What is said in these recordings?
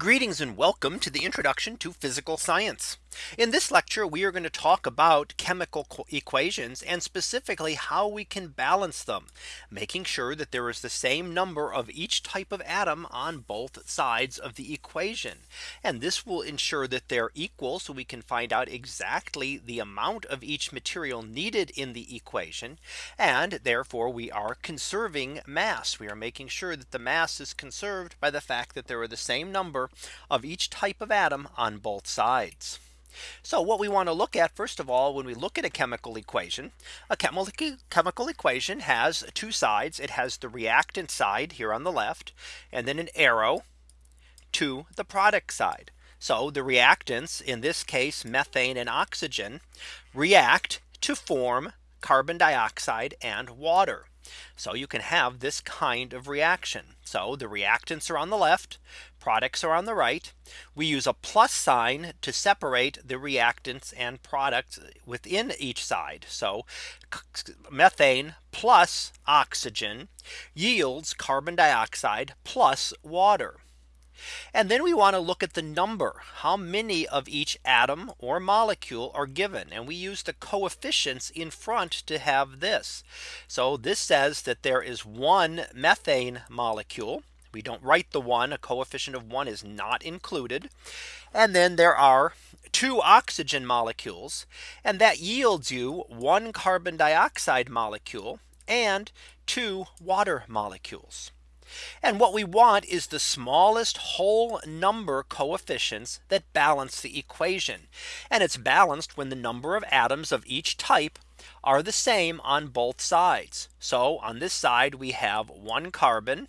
Greetings and welcome to the introduction to physical science. In this lecture, we are going to talk about chemical equations and specifically how we can balance them, making sure that there is the same number of each type of atom on both sides of the equation. And this will ensure that they're equal so we can find out exactly the amount of each material needed in the equation. And therefore we are conserving mass. We are making sure that the mass is conserved by the fact that there are the same number of each type of atom on both sides. So what we want to look at first of all, when we look at a chemical equation, a chemical chemical equation has two sides. It has the reactant side here on the left, and then an arrow to the product side. So the reactants in this case, methane and oxygen react to form carbon dioxide and water. So you can have this kind of reaction. So the reactants are on the left, products are on the right. We use a plus sign to separate the reactants and products within each side. So methane plus oxygen yields carbon dioxide plus water. And then we want to look at the number how many of each atom or molecule are given and we use the coefficients in front to have this. So this says that there is one methane molecule. We don't write the one a coefficient of one is not included. And then there are two oxygen molecules and that yields you one carbon dioxide molecule and two water molecules. And what we want is the smallest whole number coefficients that balance the equation. And it's balanced when the number of atoms of each type are the same on both sides. So on this side we have one carbon,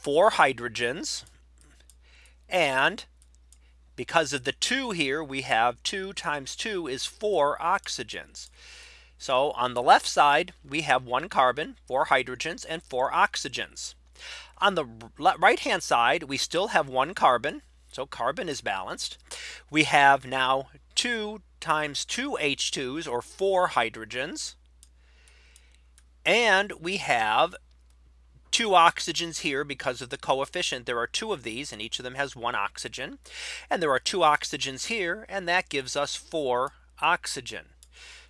four hydrogens, and because of the two here, we have two times two is four oxygens. So on the left side, we have one carbon, four hydrogens and four oxygens. On the right hand side, we still have one carbon. So carbon is balanced. We have now two times two H2s or four hydrogens. And we have two oxygens here because of the coefficient. There are two of these and each of them has one oxygen. And there are two oxygens here and that gives us four oxygen.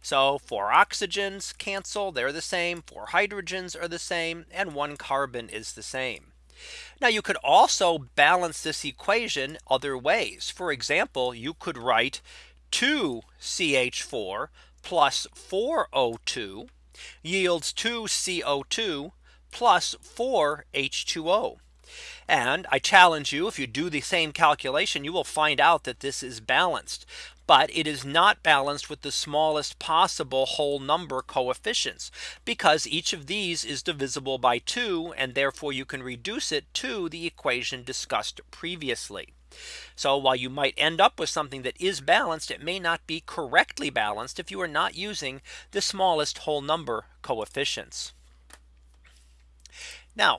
So four oxygens cancel, they're the same, four hydrogens are the same, and one carbon is the same. Now you could also balance this equation other ways. For example, you could write 2 CH4 plus 4 O2 yields 2 CO2 plus 4 H2O. And I challenge you if you do the same calculation, you will find out that this is balanced but it is not balanced with the smallest possible whole number coefficients because each of these is divisible by 2 and therefore you can reduce it to the equation discussed previously. So while you might end up with something that is balanced, it may not be correctly balanced if you are not using the smallest whole number coefficients. Now,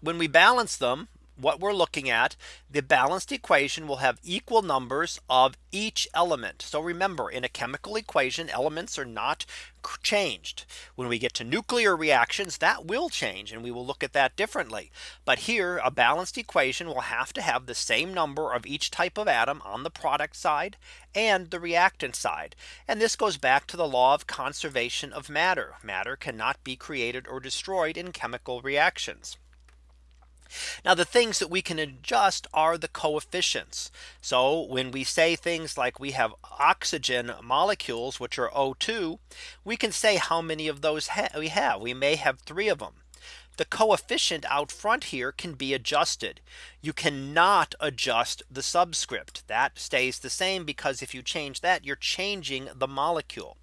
when we balance them, what we're looking at, the balanced equation will have equal numbers of each element. So remember in a chemical equation, elements are not changed. When we get to nuclear reactions, that will change and we will look at that differently. But here a balanced equation will have to have the same number of each type of atom on the product side and the reactant side. And this goes back to the law of conservation of matter. Matter cannot be created or destroyed in chemical reactions. Now the things that we can adjust are the coefficients. So when we say things like we have oxygen molecules, which are O2, we can say how many of those ha we have. We may have three of them the coefficient out front here can be adjusted. You cannot adjust the subscript that stays the same because if you change that you're changing the molecule.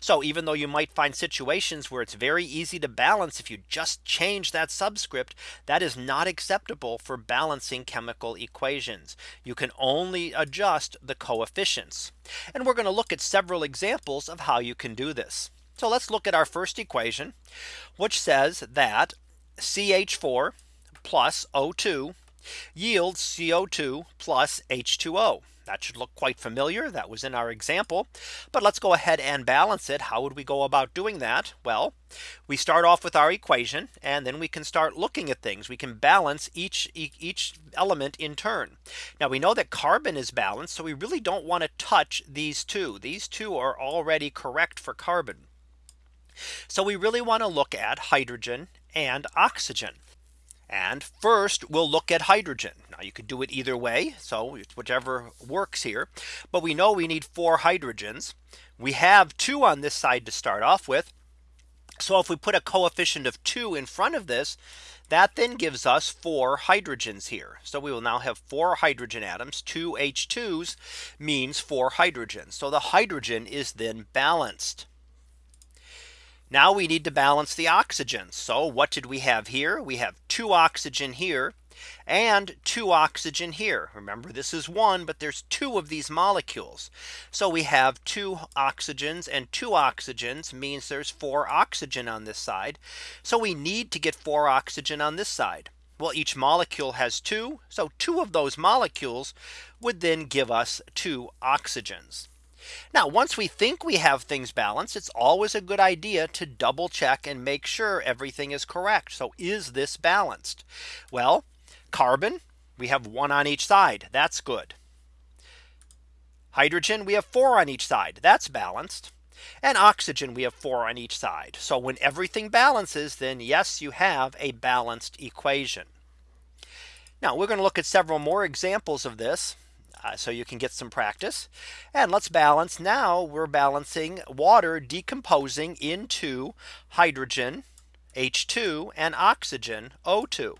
So even though you might find situations where it's very easy to balance if you just change that subscript that is not acceptable for balancing chemical equations. You can only adjust the coefficients. And we're going to look at several examples of how you can do this. So let's look at our first equation, which says that CH4 plus O2 yields CO2 plus H2O. That should look quite familiar. That was in our example. But let's go ahead and balance it. How would we go about doing that? Well, we start off with our equation and then we can start looking at things. We can balance each each element in turn. Now we know that carbon is balanced. So we really don't want to touch these two. These two are already correct for carbon. So we really want to look at hydrogen and oxygen. And first we'll look at hydrogen. Now you could do it either way. So whichever works here. But we know we need four hydrogens. We have two on this side to start off with. So if we put a coefficient of two in front of this, that then gives us four hydrogens here. So we will now have four hydrogen atoms. Two H2s means four hydrogens. So the hydrogen is then balanced. Now we need to balance the oxygen. So what did we have here? We have two oxygen here and two oxygen here. Remember this is one, but there's two of these molecules. So we have two oxygens and two oxygens means there's four oxygen on this side. So we need to get four oxygen on this side. Well, each molecule has two. So two of those molecules would then give us two oxygens. Now once we think we have things balanced, it's always a good idea to double check and make sure everything is correct. So is this balanced? Well, carbon, we have one on each side. That's good. Hydrogen, we have four on each side. That's balanced. And oxygen, we have four on each side. So when everything balances, then yes, you have a balanced equation. Now we're going to look at several more examples of this Uh, so you can get some practice. And let's balance now we're balancing water decomposing into hydrogen H2 and oxygen O2.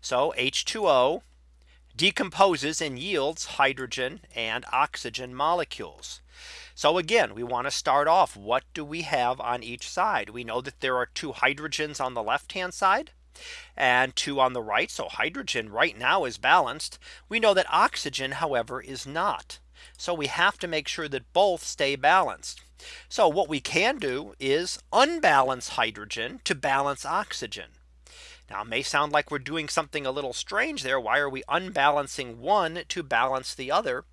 So H2O decomposes and yields hydrogen and oxygen molecules. So again, we want to start off. What do we have on each side? We know that there are two hydrogens on the left hand side and two on the right. So hydrogen right now is balanced. We know that oxygen, however, is not. So we have to make sure that both stay balanced. So what we can do is unbalance hydrogen to balance oxygen. Now it may sound like we're doing something a little strange there. Why are we unbalancing one to balance the other?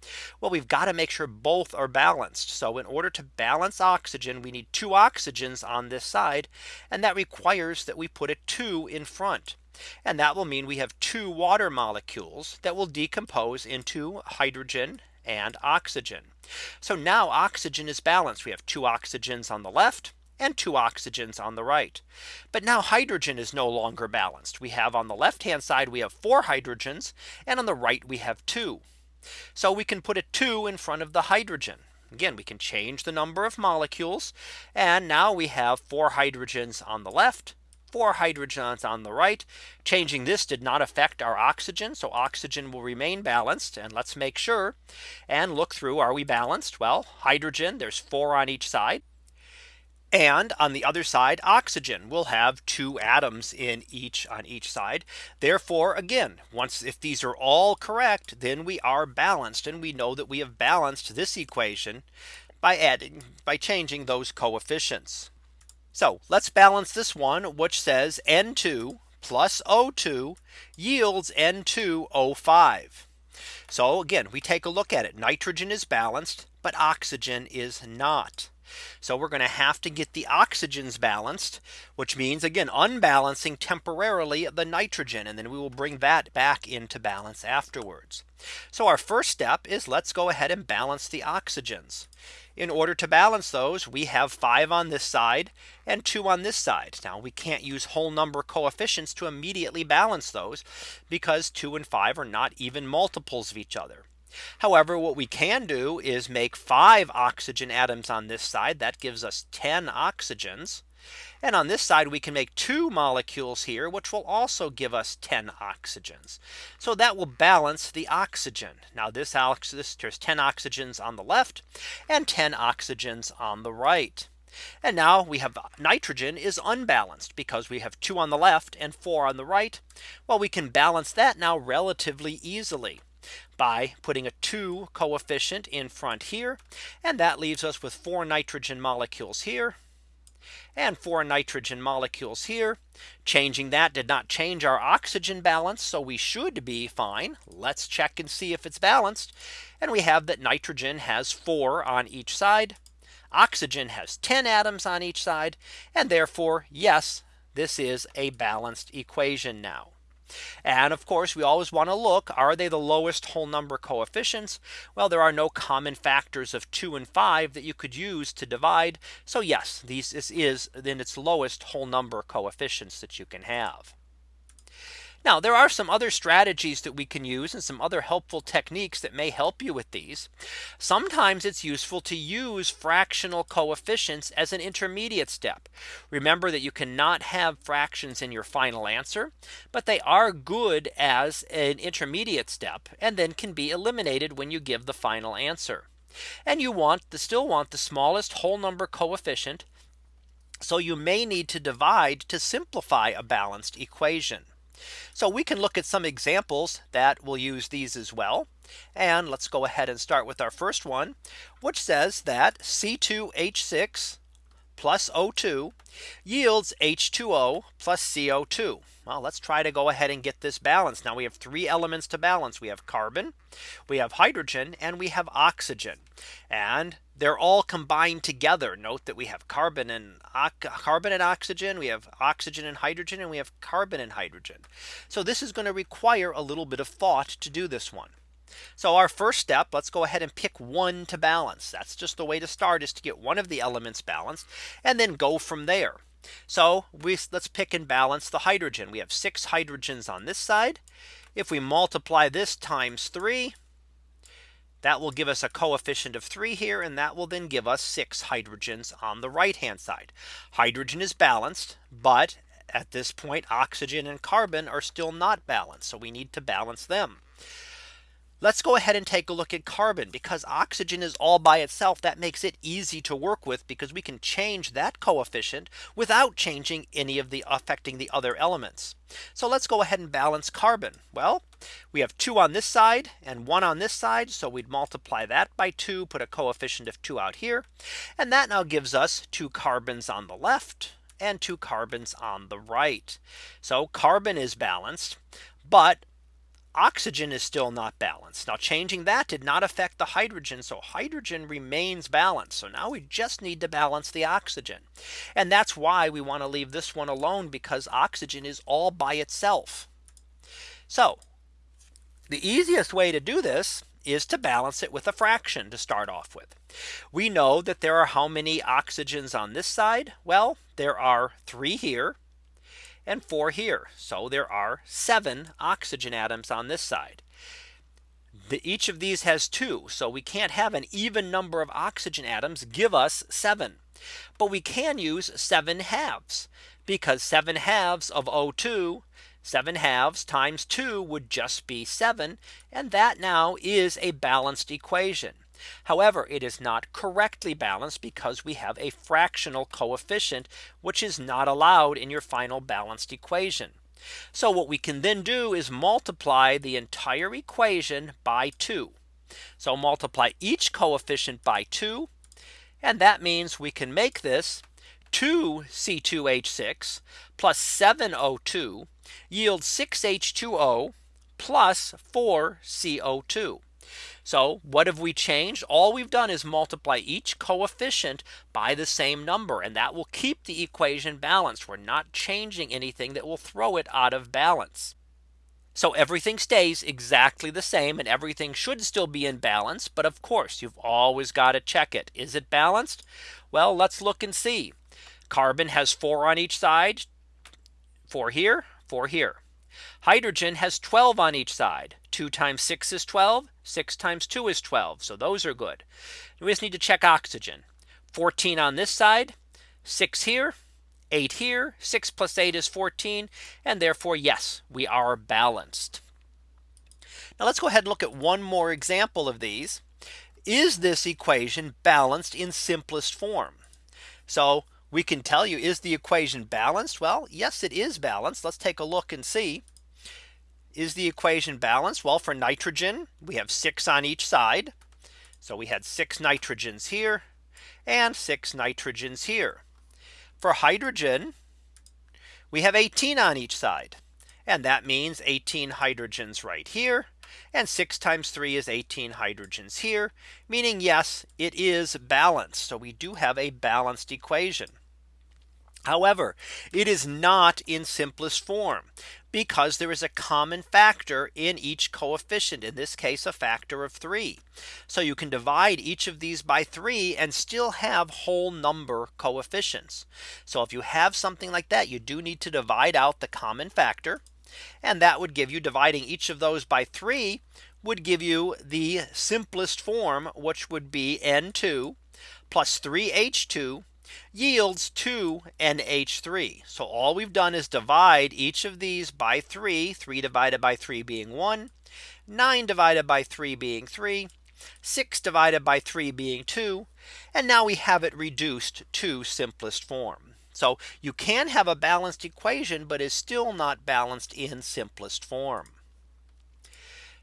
Well, we've got to make sure both are balanced. So in order to balance oxygen, we need two oxygens on this side. And that requires that we put a two in front. And that will mean we have two water molecules that will decompose into hydrogen and oxygen. So now oxygen is balanced. We have two oxygens on the left and two oxygens on the right. But now hydrogen is no longer balanced. We have on the left hand side, we have four hydrogens and on the right we have two. So we can put a two in front of the hydrogen. Again, we can change the number of molecules. And now we have four hydrogens on the left, four hydrogens on the right. Changing this did not affect our oxygen. So oxygen will remain balanced. And let's make sure and look through. Are we balanced? Well, hydrogen, there's four on each side. And on the other side, oxygen will have two atoms in each on each side. Therefore, again, once if these are all correct, then we are balanced. And we know that we have balanced this equation by adding by changing those coefficients. So let's balance this one, which says N2 plus O2 yields N2O5. So again, we take a look at it. Nitrogen is balanced, but oxygen is not. So we're going to have to get the oxygens balanced, which means again unbalancing temporarily the nitrogen and then we will bring that back into balance afterwards. So our first step is let's go ahead and balance the oxygens. In order to balance those we have five on this side and two on this side. Now we can't use whole number coefficients to immediately balance those because two and five are not even multiples of each other. However, what we can do is make five oxygen atoms on this side. That gives us 10 oxygens. And on this side, we can make two molecules here, which will also give us 10 oxygens. So that will balance the oxygen. Now this, this there's 10 oxygens on the left and 10 oxygens on the right. And now we have nitrogen is unbalanced because we have two on the left and four on the right. Well, we can balance that now relatively easily by putting a 2 coefficient in front here. And that leaves us with four nitrogen molecules here and four nitrogen molecules here. Changing that did not change our oxygen balance. So we should be fine. Let's check and see if it's balanced. And we have that nitrogen has four on each side. Oxygen has 10 atoms on each side. And therefore, yes, this is a balanced equation now. And of course, we always want to look, are they the lowest whole number coefficients? Well, there are no common factors of two and five that you could use to divide. So yes, these this is then its lowest whole number coefficients that you can have. Now there are some other strategies that we can use and some other helpful techniques that may help you with these. Sometimes it's useful to use fractional coefficients as an intermediate step. Remember that you cannot have fractions in your final answer, but they are good as an intermediate step and then can be eliminated when you give the final answer. And you want to still want the smallest whole number coefficient. So you may need to divide to simplify a balanced equation. So we can look at some examples that will use these as well. And let's go ahead and start with our first one, which says that C2H6 plus O2 yields H2O plus CO2. Well, let's try to go ahead and get this balanced. Now we have three elements to balance. We have carbon, we have hydrogen, and we have oxygen. And they're all combined together. Note that we have carbon and carbon and oxygen, we have oxygen and hydrogen, and we have carbon and hydrogen. So this is going to require a little bit of thought to do this one. So our first step, let's go ahead and pick one to balance. That's just the way to start is to get one of the elements balanced and then go from there. So we let's pick and balance the hydrogen. We have six hydrogens on this side. If we multiply this times three, that will give us a coefficient of three here. And that will then give us six hydrogens on the right hand side. Hydrogen is balanced, but at this point, oxygen and carbon are still not balanced. So we need to balance them. Let's go ahead and take a look at carbon because oxygen is all by itself. That makes it easy to work with because we can change that coefficient without changing any of the affecting the other elements. So let's go ahead and balance carbon. Well, we have two on this side and one on this side. So we'd multiply that by two, put a coefficient of two out here. And that now gives us two carbons on the left and two carbons on the right. So carbon is balanced, but oxygen is still not balanced. Now changing that did not affect the hydrogen. So hydrogen remains balanced. So now we just need to balance the oxygen. And that's why we want to leave this one alone because oxygen is all by itself. So the easiest way to do this is to balance it with a fraction to start off with. We know that there are how many oxygens on this side? Well, there are three here and four here. So there are seven oxygen atoms on this side. The, each of these has two. So we can't have an even number of oxygen atoms give us seven. But we can use seven halves because seven halves of O2 7 halves times 2 would just be 7. And that now is a balanced equation. However, it is not correctly balanced because we have a fractional coefficient, which is not allowed in your final balanced equation. So what we can then do is multiply the entire equation by 2. So multiply each coefficient by 2. And that means we can make this 2 C2H6 plus 7O2 yields 6H2O plus 4 CO2. So what have we changed? All we've done is multiply each coefficient by the same number and that will keep the equation balanced. We're not changing anything that will throw it out of balance. So everything stays exactly the same and everything should still be in balance. But of course, you've always got to check it. Is it balanced? Well, let's look and see. Carbon has four on each side, four here, four here. Hydrogen has 12 on each side. 2 times 6 is 12. 6 times 2 is 12. So those are good. We just need to check oxygen. 14 on this side, 6 here, 8 here, 6 plus 8 is 14. And therefore, yes, we are balanced. Now let's go ahead and look at one more example of these. Is this equation balanced in simplest form? So we can tell you is the equation balanced? Well, yes, it is balanced. Let's take a look and see. Is the equation balanced? Well, for nitrogen, we have six on each side. So we had six nitrogens here and six nitrogens here. For hydrogen, we have 18 on each side. And that means 18 hydrogens right here. And 6 times 3 is 18 hydrogens here, meaning yes, it is balanced. So we do have a balanced equation. However, it is not in simplest form because there is a common factor in each coefficient in this case a factor of 3. So you can divide each of these by 3 and still have whole number coefficients. So if you have something like that you do need to divide out the common factor and that would give you dividing each of those by 3 would give you the simplest form which would be N2 plus 3H2 yields 2 NH3. So all we've done is divide each of these by 3, 3 divided by 3 being 1, 9 divided by 3 being 3, 6 divided by 3 being 2. And now we have it reduced to simplest form. So you can have a balanced equation, but is still not balanced in simplest form.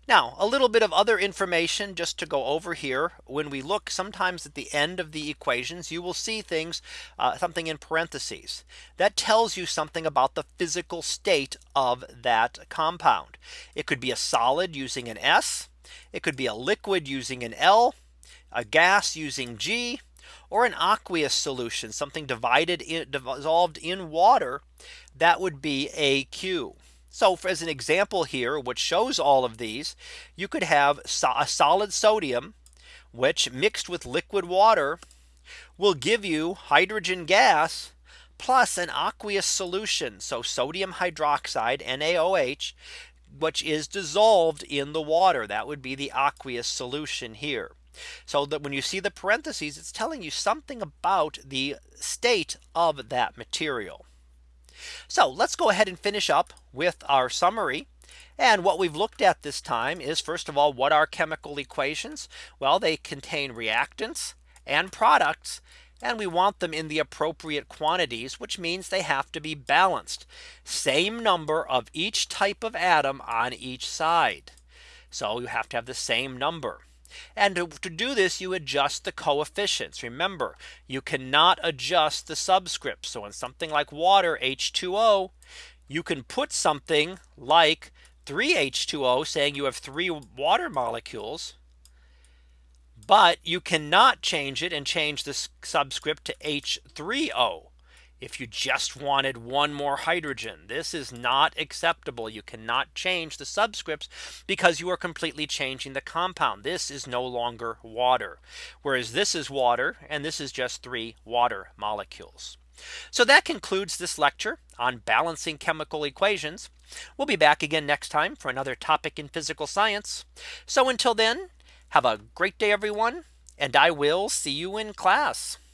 Now a little bit of other information just to go over here when we look sometimes at the end of the equations you will see things uh, something in parentheses that tells you something about the physical state of that compound. It could be a solid using an S. It could be a liquid using an L a gas using G or an aqueous solution something divided in dissolved in water that would be AQ. So for, as an example here, which shows all of these, you could have so a solid sodium, which mixed with liquid water will give you hydrogen gas plus an aqueous solution. So sodium hydroxide NaOH, which is dissolved in the water. That would be the aqueous solution here. So that when you see the parentheses, it's telling you something about the state of that material. So let's go ahead and finish up with our summary. And what we've looked at this time is first of all, what are chemical equations? Well, they contain reactants and products. And we want them in the appropriate quantities, which means they have to be balanced. Same number of each type of atom on each side. So you have to have the same number. And to, to, do this, you adjust the coefficients. Remember, you cannot adjust the subscripts. So in something like water H2O, you can put something like 3H2O saying you have three water molecules. But you cannot change it and change the subscript to H3O if you just wanted one more hydrogen. This is not acceptable. You cannot change the subscripts because you are completely changing the compound. This is no longer water. Whereas this is water and this is just three water molecules. So that concludes this lecture on balancing chemical equations. We'll be back again next time for another topic in physical science. So until then, have a great day, everyone, and I will see you in class.